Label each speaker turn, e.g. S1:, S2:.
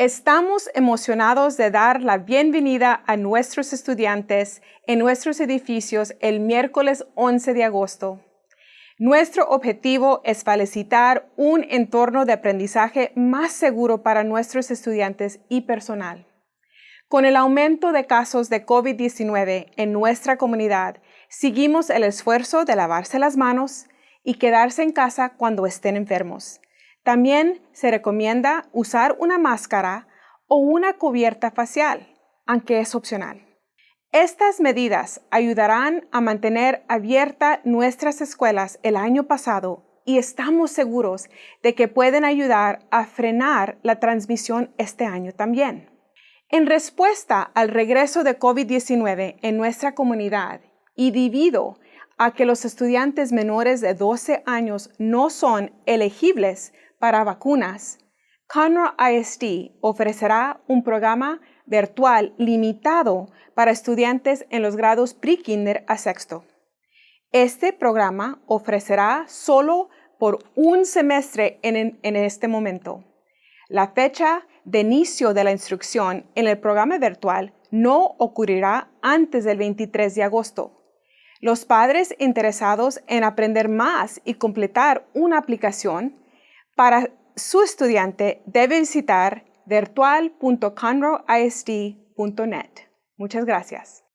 S1: Estamos emocionados de dar la bienvenida a nuestros estudiantes en nuestros edificios el miércoles 11 de agosto. Nuestro objetivo es facilitar un entorno de aprendizaje más seguro para nuestros estudiantes y personal. Con el aumento de casos de COVID-19 en nuestra comunidad, seguimos el esfuerzo de lavarse las manos y quedarse en casa cuando estén enfermos. También se recomienda usar una máscara o una cubierta facial, aunque es opcional. Estas medidas ayudarán a mantener abiertas nuestras escuelas el año pasado y estamos seguros de que pueden ayudar a frenar la transmisión este año también. En respuesta al regreso de COVID-19 en nuestra comunidad y debido a que los estudiantes menores de 12 años no son elegibles para vacunas, Conroe ISD ofrecerá un programa virtual limitado para estudiantes en los grados pre-kinder a sexto. Este programa ofrecerá solo por un semestre en, en, este momento. La fecha de inicio de la instrucción en el programa virtual no ocurrirá antes del 23 de agosto. Los padres interesados en aprender más y completar una aplicación para su estudiante deben visitar virtual.conroeisd.net. Muchas gracias.